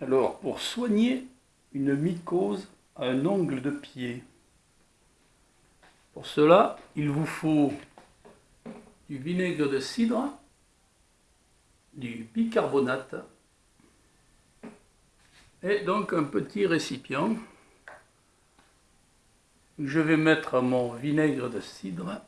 Alors, pour soigner une mycose à un ongle de pied, pour cela, il vous faut du vinaigre de cidre, du bicarbonate et donc un petit récipient. Je vais mettre mon vinaigre de cidre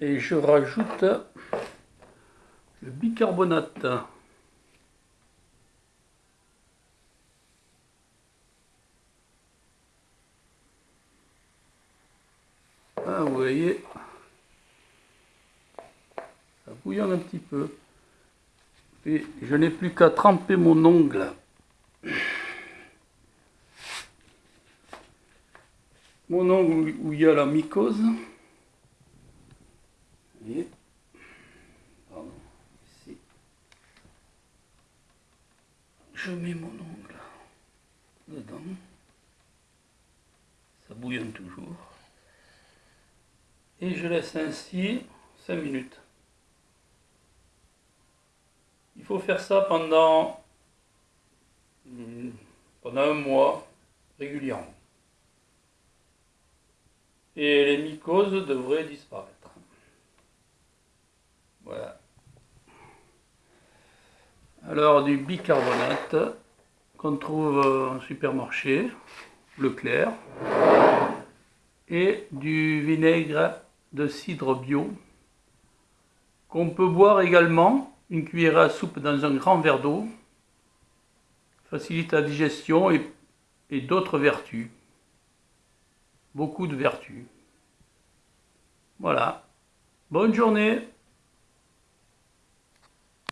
et je rajoute le bicarbonate. Ah, vous voyez, ça bouillonne un petit peu. Et je n'ai plus qu'à tremper mon ongle. Mon ongle où il y a la mycose. Je mets mon ongle dedans. Ça bouillonne toujours. Et je laisse ainsi 5 minutes. Il faut faire ça pendant, hmm, pendant un mois régulièrement. Et les mycoses devraient disparaître. Voilà. Alors du bicarbonate qu'on trouve en supermarché, Leclerc, et du vinaigre de cidre bio qu'on peut boire également une cuillère à soupe dans un grand verre d'eau, facilite la digestion et d'autres vertus. Beaucoup de vertus. Voilà. Bonne journée